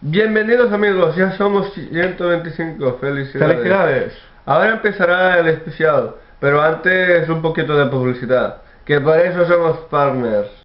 Bienvenidos amigos, ya somos 125, felicidades. Felicidades. Ahora empezará el especial, pero antes un poquito de publicidad, que para eso somos partners.